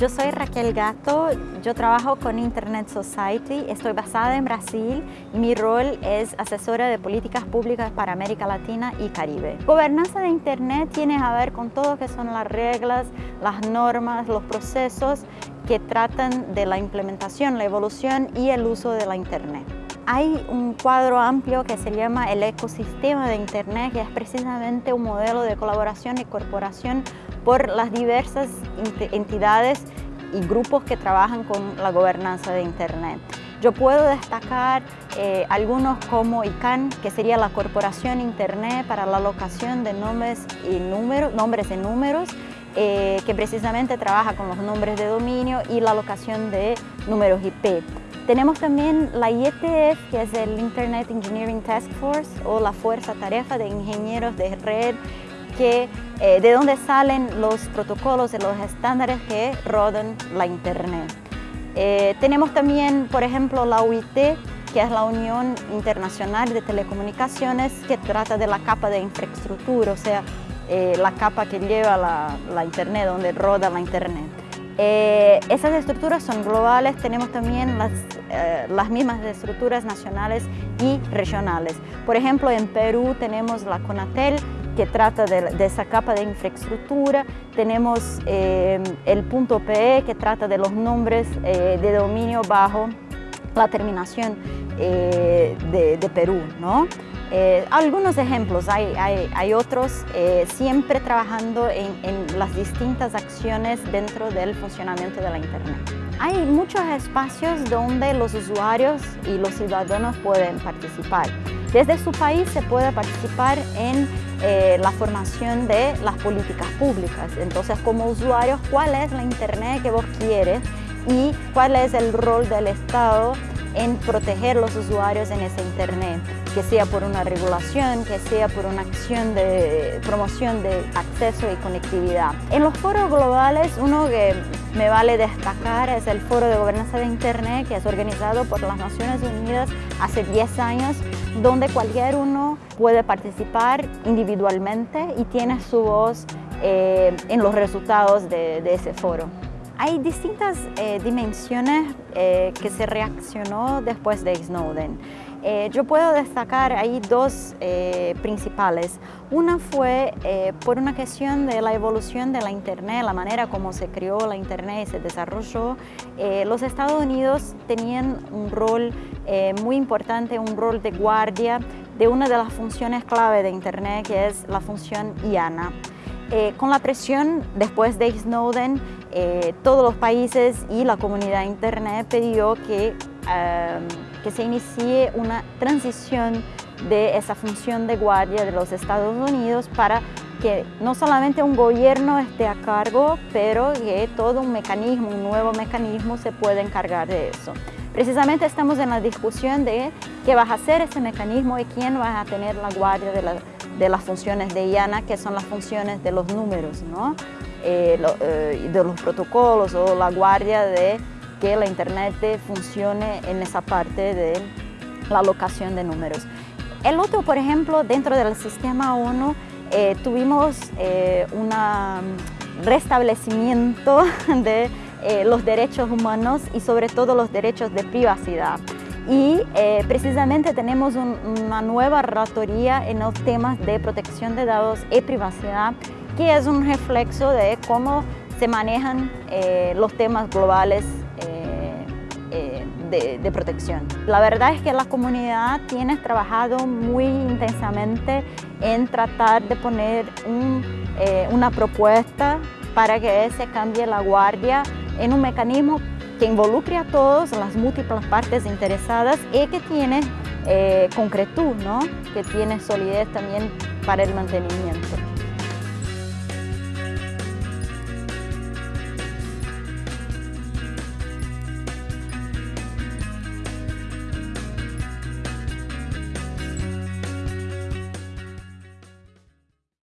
Yo soy Raquel Gato, yo trabajo con Internet Society, estoy basada en Brasil y mi rol es asesora de políticas públicas para América Latina y Caribe. Gobernanza de Internet tiene a ver con todo lo que son las reglas, las normas, los procesos que tratan de la implementación, la evolución y el uso de la Internet. Hay un cuadro amplio que se llama el ecosistema de Internet, que es precisamente un modelo de colaboración y corporación por las diversas entidades y grupos que trabajan con la gobernanza de Internet. Yo puedo destacar eh, algunos como ICANN, que sería la Corporación Internet para la alocación de nombres y números, nombres y números, eh, que precisamente trabaja con los nombres de dominio y la alocación de números IP. Tenemos también la IETF, que es el Internet Engineering Task Force o la Fuerza Tarefa de Ingenieros de Red, que, eh, de donde salen los protocolos de los estándares que rodan la Internet. Eh, tenemos también, por ejemplo, la UIT, que es la Unión Internacional de Telecomunicaciones, que trata de la capa de infraestructura, o sea, eh, la capa que lleva la Internet, donde roda la Internet. Eh, esas estructuras son globales, tenemos también las, eh, las, mismas estructuras nacionales y regionales. Por ejemplo, en Perú tenemos la CONATEL, que trata de, esa capa de infraestructura, tenemos eh, el punto PE, que trata de los nombres de dominio bajo la terminación de, de, Perú. ¿no? Eh, algunos ejemplos, hay, hay, otros, eh, siempre trabajando en, en, las distintas acciones dentro del funcionamiento de la Internet. Hay muchos espacios donde los usuarios y los ciudadanos pueden participar. Desde su país se puede participar en eh, la formación de las políticas públicas. Entonces, como usuarios, ¿cuál es la Internet que vos quieres? Y cuál es el rol del Estado en proteger los usuarios en ese Internet que sea por una regulación, que sea por una acción de promoción de acceso y conectividad. En los foros globales, uno que me vale destacar es el Foro de Gobernanza de Internet, que es organizado por las Naciones Unidas hace 10 años, donde cualquier uno puede participar individualmente y tiene su voz eh, en los resultados de, ese foro. Hay distintas eh, dimensiones eh, que se reaccionó después de Snowden. Eh, yo puedo destacar ahí dos eh, principales. Una fue eh, por una cuestión de la evolución de la Internet, la manera como se creó la Internet y se desarrolló. los Estados Unidos tenían un rol muy importante, un rol de guardia de una de las funciones clave de Internet, que es la función IANA. Con la presión después de Snowden, todos los países y la comunidad Internet pidió que que se inicie una transición de esa función de guardia de los Estados Unidos para que no solamente un gobierno esté a cargo, pero que todo un mecanismo, un nuevo mecanismo se pueda encargar de eso. Precisamente estamos en la discusión de qué va a hacer ese mecanismo y quién va a tener la guardia de, las funciones de IANA, que son las funciones de los números, ¿no? Eh, eh, de los protocolos o la guardia de que la Internet funcione en esa parte de la alocación de números. El otro, por ejemplo, dentro del sistema ONU, eh, tuvimos un restablecimiento de los derechos humanos y sobre todo los derechos de privacidad. Y precisamente tenemos una nueva relatoría en los temas de protección de datos y privacidad, que es un reflexo de cómo se manejan los temas globales de, protección. La verdad es que la comunidad tiene trabajado muy intensamente en tratar de poner eh, una propuesta para que se cambie la guardia en un mecanismo que involucre a todos, las múltiples partes interesadas y que tiene eh, concretud, ¿no? que tiene solidez también para el mantenimiento.